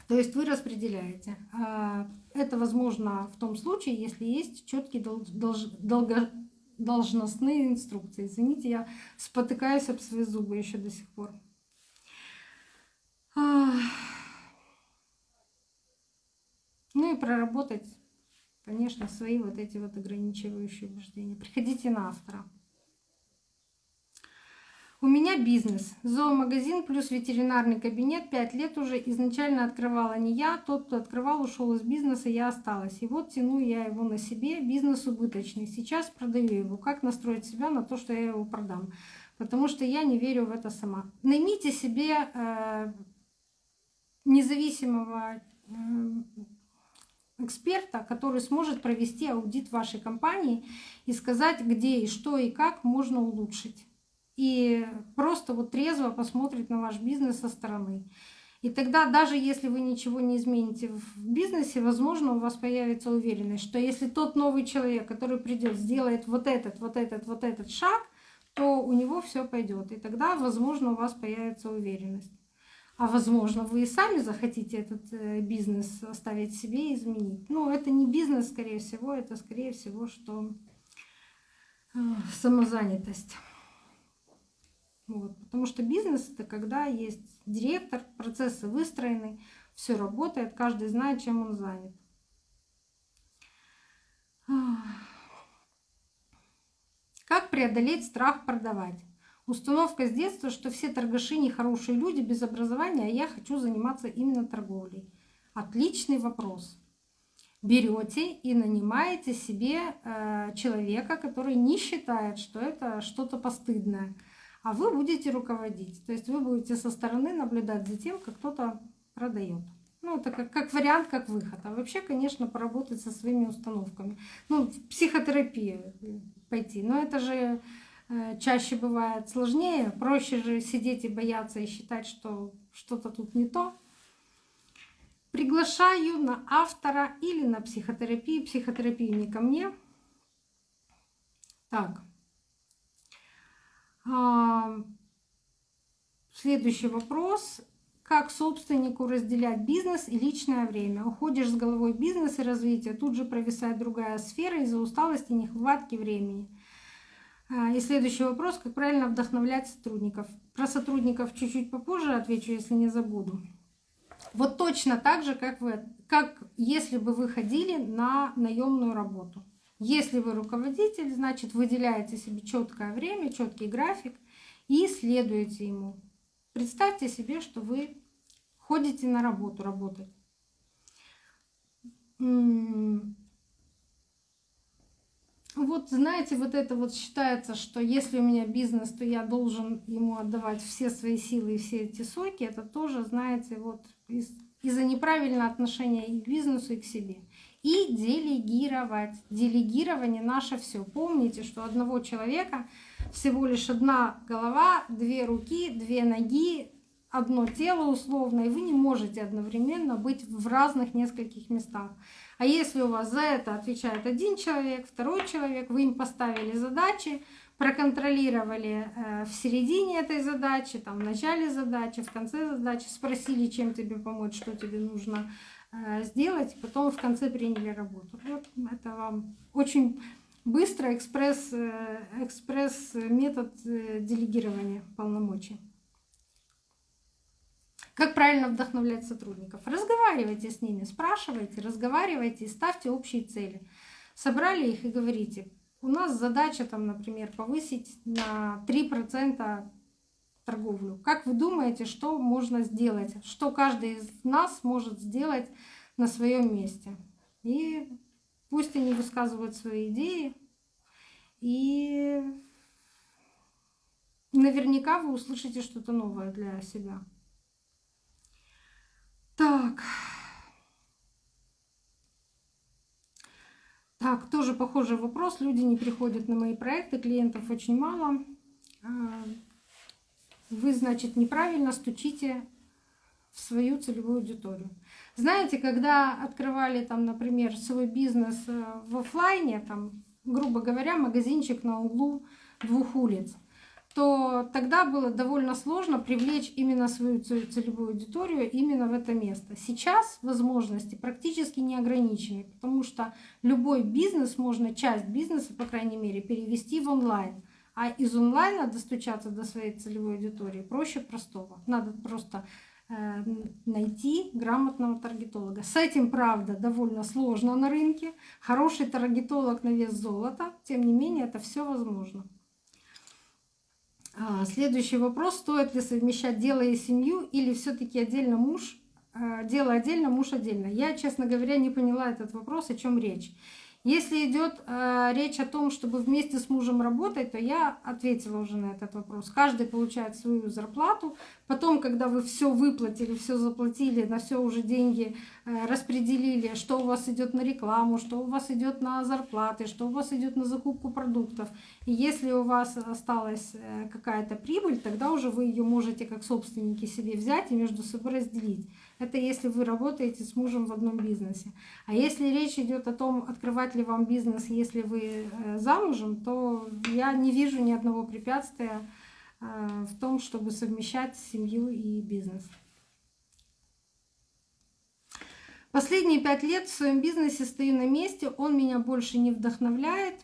То есть вы распределяете. А, это возможно в том случае, если есть четкий долго должностные инструкции. Извините, я спотыкаюсь об свои зубы еще до сих пор. Ну и проработать, конечно, свои вот эти вот ограничивающие убеждения. Приходите на автора. У меня бизнес. Зоомагазин плюс ветеринарный кабинет. Пять лет уже. Изначально открывала не я. Тот, кто открывал, ушел из бизнеса, я осталась. И вот тяну я его на себе. Бизнес убыточный. Сейчас продаю его. Как настроить себя на то, что я его продам? Потому что я не верю в это сама. Наймите себе э, независимого э, эксперта, который сможет провести аудит вашей компании и сказать, где и что и как можно улучшить и просто вот трезво посмотрит на ваш бизнес со стороны. И тогда, даже если вы ничего не измените в бизнесе, возможно, у вас появится уверенность, что если тот новый человек, который придет, сделает вот этот, вот этот, вот этот шаг, то у него все пойдет. И тогда, возможно, у вас появится уверенность. А возможно, вы и сами захотите этот э, бизнес оставить себе и изменить. Ну, это не бизнес, скорее всего, это, скорее всего, что э, самозанятость. Вот. Потому что бизнес это когда есть директор, процессы выстроены, все работает, каждый знает, чем он занят. Как преодолеть страх продавать? Установка с детства, что все торгаши нехорошие люди без образования, а я хочу заниматься именно торговлей. Отличный вопрос. Берете и нанимаете себе э, человека, который не считает, что это что-то постыдное, а вы будете руководить. То есть вы будете со стороны наблюдать за тем, как кто-то продает. Ну, это как, как вариант, как выход. А вообще, конечно, поработать со своими установками. Ну, в психотерапию пойти. Но это же э, чаще бывает сложнее. Проще же сидеть и бояться и считать, что что-то тут не то. Приглашаю на автора или на психотерапию. Психотерапию не ко мне. Так. Следующий вопрос как собственнику разделять бизнес и личное время. Уходишь с головой в бизнес и развитие, тут же провисает другая сфера из-за усталости и нехватки времени. А, и следующий вопрос, как правильно вдохновлять сотрудников. Про сотрудников чуть-чуть попозже отвечу, если не забуду. Вот точно так же, как, вы, как если бы вы ходили на наемную работу. Если вы руководитель, значит выделяете себе четкое время, четкий график и следуете ему. Представьте себе, что вы ходите на работу работать. Вот знаете, вот это вот считается, что если у меня бизнес, то я должен ему отдавать все свои силы и все эти соки. Это тоже, знаете, вот из, из-за неправильного отношения и к бизнесу, и к себе. И делегировать. Делегирование наше все. Помните, что одного человека всего лишь одна голова, две руки, две ноги, одно тело условно, и вы не можете одновременно быть в разных нескольких местах. А если у вас за это отвечает один человек, второй человек, вы им поставили задачи, проконтролировали э, в середине этой задачи, там, в начале задачи, в конце задачи, спросили, чем тебе помочь, что тебе нужно сделать, потом в конце приняли работу. Вот это вам очень Быстро экспресс, э, экспресс метод э, делегирования полномочий. Как правильно вдохновлять сотрудников? Разговаривайте с ними, спрашивайте, разговаривайте и ставьте общие цели. Собрали их и говорите, у нас задача, там, например, повысить на 3% торговлю. Как вы думаете, что можно сделать? Что каждый из нас может сделать на своем месте? И Пусть они высказывают свои идеи, и наверняка вы услышите что-то новое для себя. Так. Так, тоже похожий вопрос. Люди не приходят на мои проекты, клиентов очень мало. Вы, значит, неправильно стучите в свою целевую аудиторию. Знаете, когда открывали там, например, свой бизнес э, в офлайне, там, грубо говоря, магазинчик на углу двух улиц, то тогда было довольно сложно привлечь именно свою целевую аудиторию именно в это место. Сейчас возможности практически не ограничены, потому что любой бизнес можно, часть бизнеса, по крайней мере, перевести в онлайн. А из онлайна достучаться до своей целевой аудитории проще простого. Надо просто Э, найти грамотного таргетолога. С этим, правда, довольно сложно на рынке. Хороший таргетолог на вес золота. Тем не менее, это все возможно. А, следующий вопрос. Стоит ли совмещать дело и семью или все таки отдельно муж, э, дело отдельно, муж отдельно? Я, честно говоря, не поняла этот вопрос, о чем речь. Если идет э, речь о том, чтобы вместе с мужем работать, то я ответила уже на этот вопрос. Каждый получает свою зарплату. Потом, когда вы все выплатили, все заплатили, на все уже деньги э, распределили, что у вас идет на рекламу, что у вас идет на зарплаты, что у вас идет на закупку продуктов. И если у вас осталась э, какая-то прибыль, тогда уже вы ее можете как собственники себе взять и между собой разделить. Это если вы работаете с мужем в одном бизнесе. А если речь идет о том, открывать ли вам бизнес, если вы э, замужем, то я не вижу ни одного препятствия э, в том, чтобы совмещать семью и бизнес. Последние пять лет в своем бизнесе стою на месте, он меня больше не вдохновляет.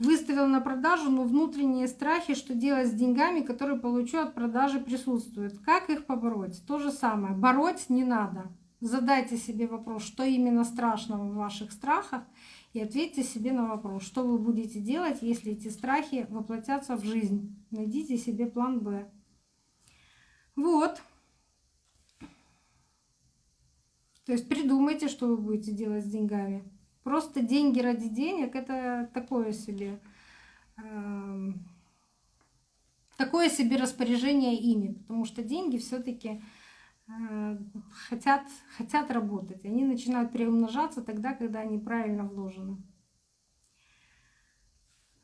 Выставил на продажу, но внутренние страхи, что делать с деньгами, которые получу от продажи, присутствуют. Как их побороть? То же самое. Бороть не надо. Задайте себе вопрос, что именно страшного в ваших страхах, и ответьте себе на вопрос, что вы будете делать, если эти страхи воплотятся в жизнь. Найдите себе план «Б». Вот. То есть придумайте, что вы будете делать с деньгами. Просто деньги ради денег это такое себе э, такое себе распоряжение ими, потому что деньги все-таки э, хотят, хотят работать. Они начинают приумножаться тогда, когда они правильно вложены.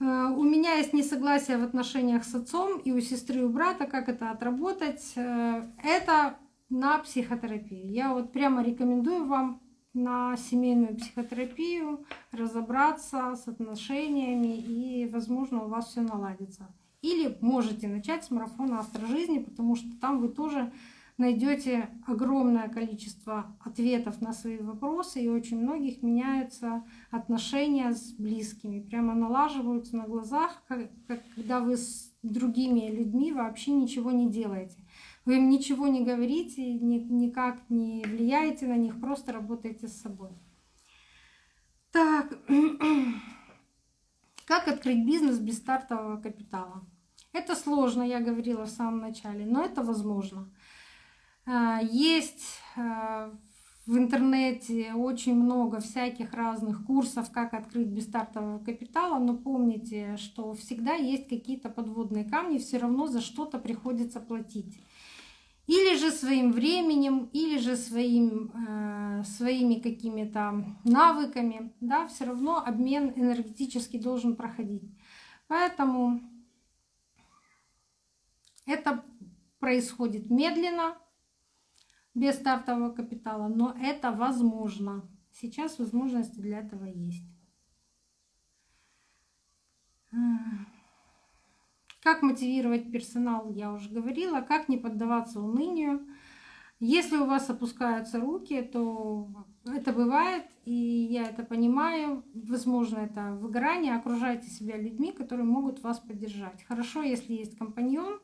Э, у меня есть несогласие в отношениях с отцом и у сестры и у брата, как это отработать. Это на психотерапию. Я вот прямо рекомендую вам на семейную психотерапию, разобраться с отношениями, и, возможно, у вас все наладится. Или можете начать с марафона «Автор жизни», потому что там вы тоже найдете огромное количество ответов на свои вопросы, и очень многих меняются отношения с близкими, прямо налаживаются на глазах, когда вы с другими людьми вообще ничего не делаете. Вы им ничего не говорите, никак не влияете на них, просто работаете с собой. Так, как открыть бизнес без стартового капитала? Это сложно, я говорила в самом начале, но это возможно. А, есть а, в интернете очень много всяких разных курсов, как открыть без стартового капитала, но помните, что всегда есть какие-то подводные камни, все равно за что-то приходится платить или же своим временем, или же своим, э, своими какими-то навыками, да, все равно обмен энергетически должен проходить. Поэтому это происходит медленно, без стартового капитала, но это возможно. Сейчас возможности для этого есть. Как мотивировать персонал, я уже говорила. Как не поддаваться унынию. Если у вас опускаются руки, то это бывает, и я это понимаю. Возможно, это выгорание. Окружайте себя людьми, которые могут вас поддержать. Хорошо, если есть компаньон,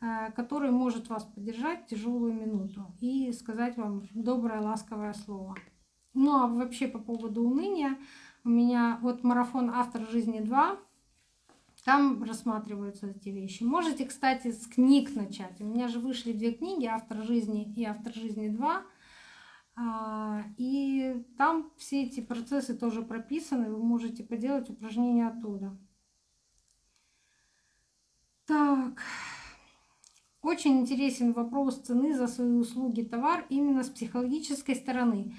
э, который может вас поддержать в тяжелую минуту и сказать вам доброе, ласковое слово. Ну а вообще по поводу уныния, у меня вот марафон «Автор жизни 2», там рассматриваются эти вещи. Можете, кстати, с книг начать. У меня же вышли две книги «Автор жизни» и «Автор жизни 2». А, и там все эти процессы тоже прописаны. Вы можете поделать упражнения оттуда. Так. Очень интересен вопрос цены за свои услуги, товар именно с психологической стороны.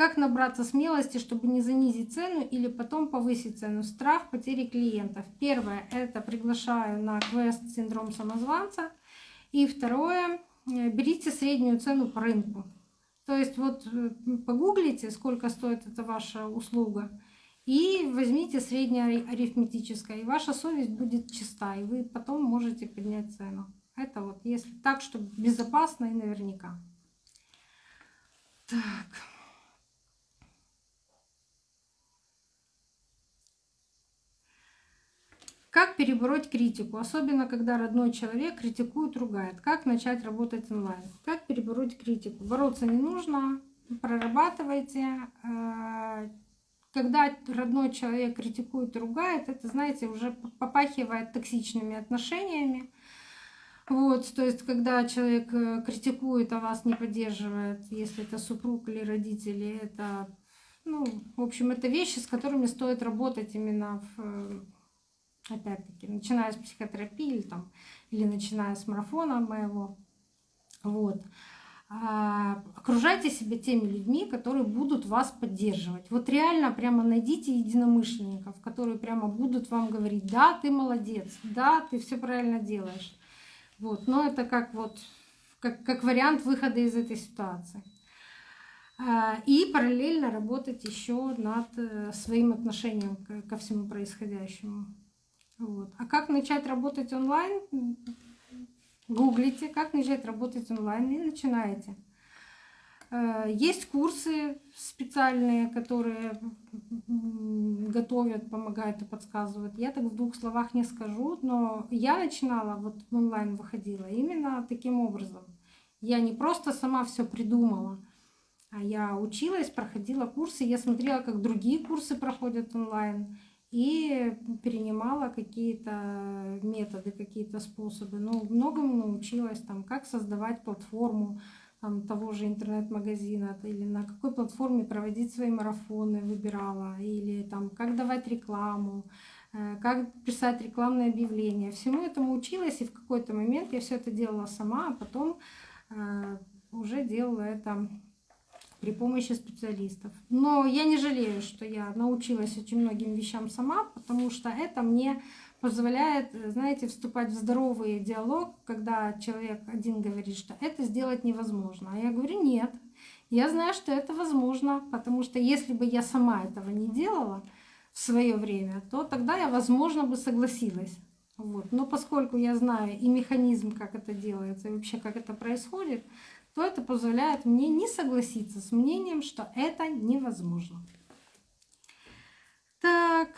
Как набраться смелости, чтобы не занизить цену или потом повысить цену? Страх потери клиентов. Первое — это приглашаю на квест «Синдром самозванца». И второе — берите среднюю цену по рынку. То есть вот э, погуглите, сколько стоит эта ваша услуга, и возьмите среднее арифметическое, и ваша совесть будет чиста, и вы потом можете поднять цену. Это вот если так, чтобы безопасно и наверняка. Так. Как перебороть критику, особенно когда родной человек критикует, ругает? Как начать работать онлайн? Как перебороть критику? Бороться не нужно, прорабатывайте. Э, когда родной человек критикует ругает, это, знаете, уже попахивает токсичными отношениями. Вот, то есть, когда человек э, критикует, а вас не поддерживает, если это супруг или родители, это, ну, в общем, это вещи, с которыми стоит работать именно в опять-таки, начиная с психотерапии или, там, или начиная с марафона моего. Вот. А, окружайте себя теми людьми, которые будут вас поддерживать. Вот реально прямо найдите единомышленников, которые прямо будут вам говорить, да, ты молодец, да, ты все правильно делаешь. Вот. Но это как вот как, как вариант выхода из этой ситуации. А, и параллельно работать еще над э, своим отношением ко всему происходящему. Вот. А как начать работать онлайн? Гуглите, как начать работать онлайн и начинаете. Э, есть курсы специальные, которые готовят, помогают и подсказывают. Я так в двух словах не скажу, но я начинала, вот онлайн выходила именно таким образом. Я не просто сама все придумала, а я училась, проходила курсы, я смотрела, как другие курсы проходят онлайн и перенимала какие-то методы, какие-то способы. Ну, многому научилась, там, как создавать платформу там, того же интернет-магазина, или на какой платформе проводить свои марафоны выбирала, или там, как давать рекламу, э, как писать рекламные объявления. Всему этому училась, и в какой-то момент я все это делала сама, а потом э, уже делала это при помощи специалистов. Но я не жалею, что я научилась очень многим вещам сама, потому что это мне позволяет, знаете, вступать в здоровый диалог, когда человек один говорит, что это сделать невозможно. А я говорю, нет, я знаю, что это возможно, потому что если бы я сама этого не делала в свое время, то тогда я, возможно, бы согласилась. Вот. Но поскольку я знаю и механизм, как это делается, и вообще как это происходит, то это позволяет мне не согласиться с мнением, что это невозможно. Так,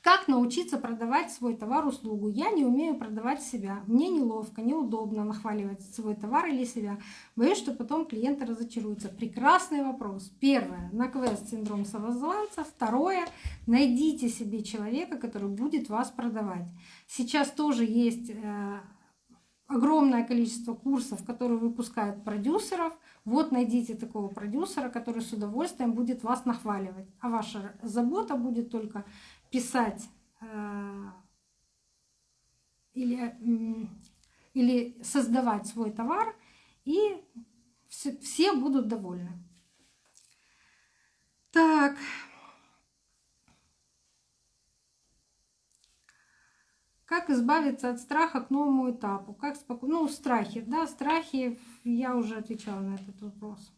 как научиться продавать свой товар-услугу? Я не умею продавать себя. Мне неловко, неудобно нахваливать свой товар или себя. Боюсь, что потом клиенты разочаруются. Прекрасный вопрос. Первое. На квест синдром самозванца. Второе. Найдите себе человека, который будет вас продавать. Сейчас тоже есть э, огромное количество курсов, которые выпускают продюсеров. Вот найдите такого продюсера, который с удовольствием будет вас нахваливать. А ваша забота будет только писать э, или, или создавать свой товар, и все, все будут довольны. Так, Как избавиться от страха к новому этапу? Как спокойно... Ну, страхи, да, страхи, я уже отвечала на этот вопрос.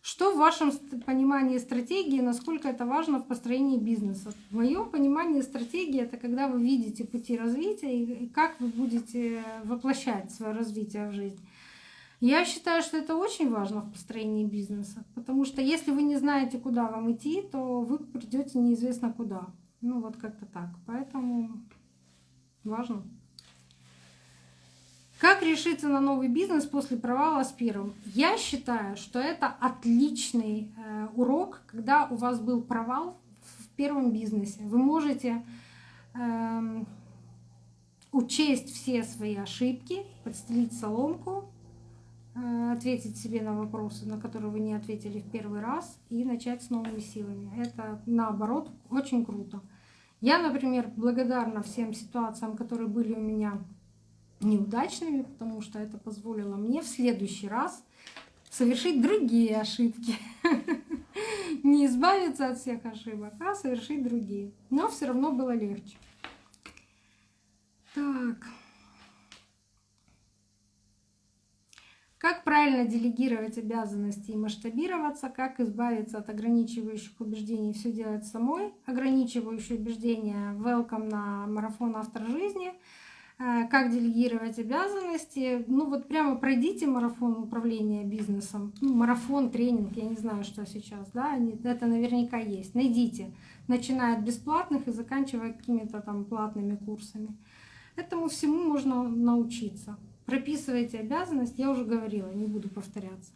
Что в вашем понимании стратегии, насколько это важно в построении бизнеса? В моем понимании стратегии это когда вы видите пути развития и как вы будете воплощать свое развитие в жизнь. Я считаю, что это очень важно в построении бизнеса, потому что если вы не знаете, куда вам идти, то вы придете неизвестно куда. Ну вот как-то так. Поэтому Важно. Как решиться на новый бизнес после провала с первым? Я считаю, что это отличный э, урок, когда у вас был провал в первом бизнесе. Вы можете э, учесть все свои ошибки, подстелить соломку, э, ответить себе на вопросы, на которые вы не ответили в первый раз, и начать с новыми силами. Это наоборот очень круто. Я, например, благодарна всем ситуациям, которые были у меня неудачными, потому что это позволило мне в следующий раз совершить другие ошибки. Не избавиться от всех ошибок, а совершить другие. Но все равно было легче. Так. Как правильно делегировать обязанности и масштабироваться, как избавиться от ограничивающих убеждений, все делать самой, ограничивающие убеждения, welcome на марафон автор жизни, э, как делегировать обязанности. Ну вот прямо пройдите марафон управления бизнесом, ну, марафон, тренинг, я не знаю, что сейчас, да, это наверняка есть. Найдите, начиная от бесплатных и заканчивая какими-то там платными курсами. Этому всему можно научиться. Прописывайте обязанность, я уже говорила, не буду повторяться.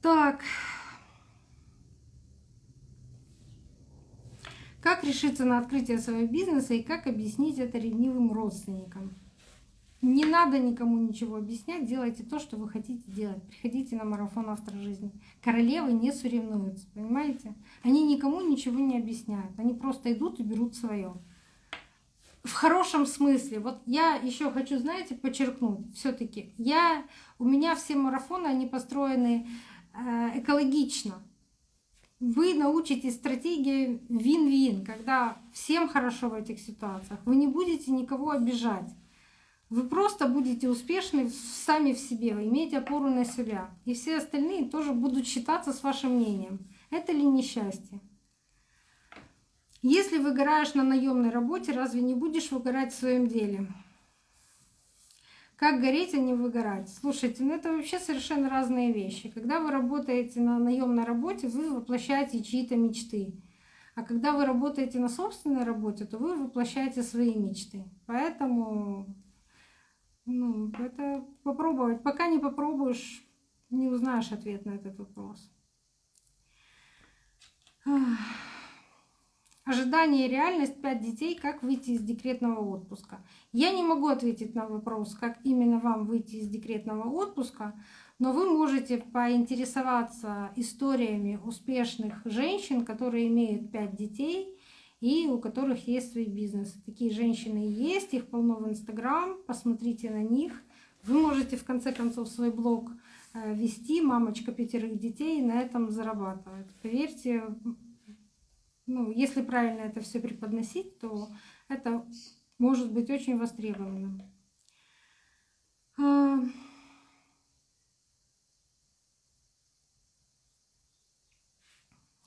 Так. Как решиться на открытие своего бизнеса и как объяснить это ревнивым родственникам? Не надо никому ничего объяснять, делайте то, что вы хотите делать. Приходите на марафон автор жизни. Королевы не соревнуются, понимаете? Они никому ничего не объясняют. Они просто идут и берут свое в хорошем смысле. Вот я еще хочу, знаете, подчеркнуть, все-таки я у меня все марафоны они построены э, экологично. Вы научитесь стратегии вин-вин, когда всем хорошо в этих ситуациях. Вы не будете никого обижать. Вы просто будете успешны сами в себе, вы имеете опору на себя. И все остальные тоже будут считаться с вашим мнением. Это ли несчастье? Если выгораешь на наемной работе, разве не будешь выгорать в своем деле? Как гореть, а не выгорать? Слушайте, ну это вообще совершенно разные вещи. Когда вы работаете на наемной работе, вы воплощаете чьи-то мечты. А когда вы работаете на собственной работе, то вы воплощаете свои мечты. Поэтому ну, это попробовать. Пока не попробуешь, не узнаешь ответ на этот вопрос. Ожидание и реальность, пять детей, как выйти из декретного отпуска. Я не могу ответить на вопрос, как именно вам выйти из декретного отпуска, но вы можете поинтересоваться историями успешных женщин, которые имеют пять детей и у которых есть свои бизнесы. Такие женщины есть, их полно в Инстаграм, посмотрите на них. Вы можете в конце концов свой блог э, вести, мамочка пятерых детей, и на этом зарабатывает. Поверьте, ну, если правильно это все преподносить, то это может быть очень востребованным. А,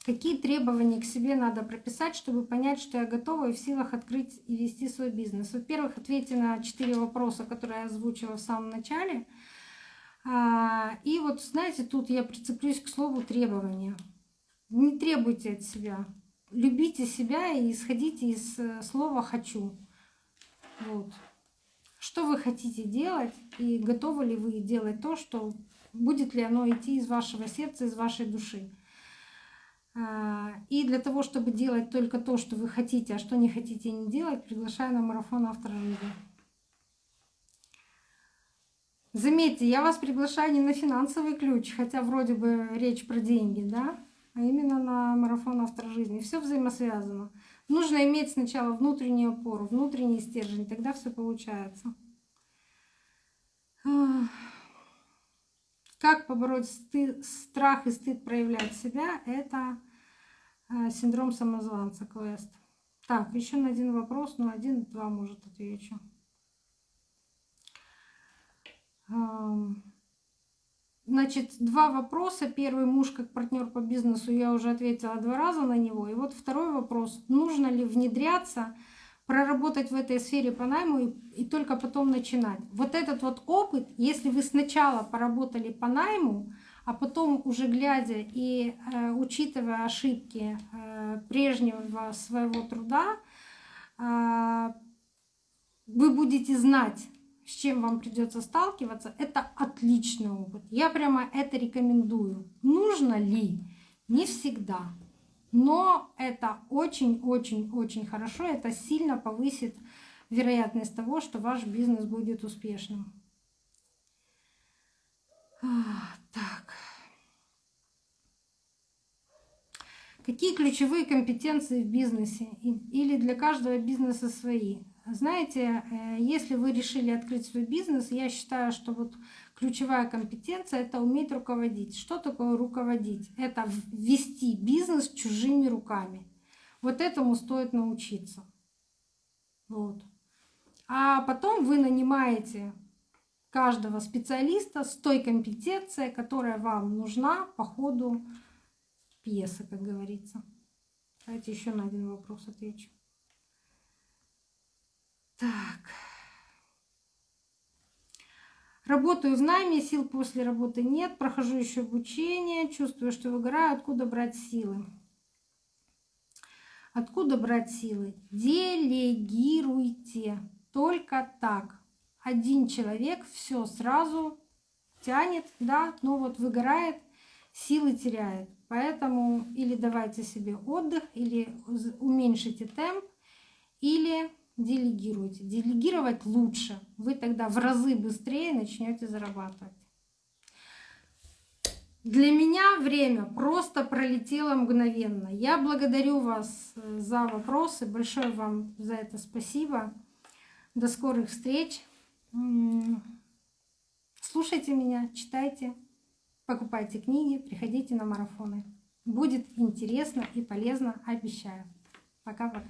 Какие требования к себе надо прописать, чтобы понять, что я готова и в силах открыть и вести свой бизнес? Во-первых, ответьте на четыре вопроса, которые я озвучила в самом начале. А, и вот, знаете, тут я прицеплюсь к слову требования. Не требуйте от себя. Любите себя и исходите из э, слова «хочу». Вот. Что вы хотите делать и готовы ли вы делать то, что будет ли оно идти из вашего сердца, из вашей души. А, и для того, чтобы делать только то, что вы хотите, а что не хотите не делать, приглашаю на марафон автора жизни. Заметьте, я вас приглашаю не на финансовый ключ, хотя вроде бы речь про деньги, да, а именно на марафон автора жизни. Все взаимосвязано. Нужно иметь сначала внутреннюю опору, внутренний стержень, тогда все получается. Как побороть стыд, страх и стыд проявлять себя? Это э, синдром самозванца, квест. Так, еще на один вопрос, ну один-два, может, отвечу. Значит, два вопроса. Первый муж как партнер по бизнесу, я уже ответила два раза на него. И вот второй вопрос. Нужно ли внедряться проработать в этой сфере по найму и, и только потом начинать. Вот этот вот опыт, если вы сначала поработали по найму, а потом уже глядя и э, учитывая ошибки э, прежнего своего труда, э, вы будете знать, с чем вам придется сталкиваться, это отличный опыт. Я прямо это рекомендую. Нужно ли? Не всегда. Но это очень-очень-очень хорошо, это сильно повысит вероятность того, что ваш бизнес будет успешным. Так. Какие ключевые компетенции в бизнесе или для каждого бизнеса свои? Знаете, э, если вы решили открыть свой бизнес, я считаю, что вот ключевая компетенция — это уметь руководить. Что такое руководить? Это вести бизнес чужими руками. Вот этому стоит научиться. Вот. А потом вы нанимаете каждого специалиста с той компетенцией, которая вам нужна по ходу пьесы, как говорится. Давайте еще на один вопрос отвечу. Так. Работаю в найме, сил после работы нет, прохожу еще обучение, чувствую, что выгораю, откуда брать силы? Откуда брать силы? Делегируйте. Только так. Один человек все сразу тянет, да, но вот выгорает, силы теряет. Поэтому или давайте себе отдых, или уменьшите темп, или делегируйте. Делегировать лучше. Вы тогда в разы быстрее начнете зарабатывать. Для меня время просто пролетело мгновенно. Я благодарю вас э, за вопросы. Большое вам за это спасибо. До скорых встреч. Слушайте меня, читайте, покупайте книги, приходите на марафоны. Будет интересно и полезно, обещаю. Пока-пока.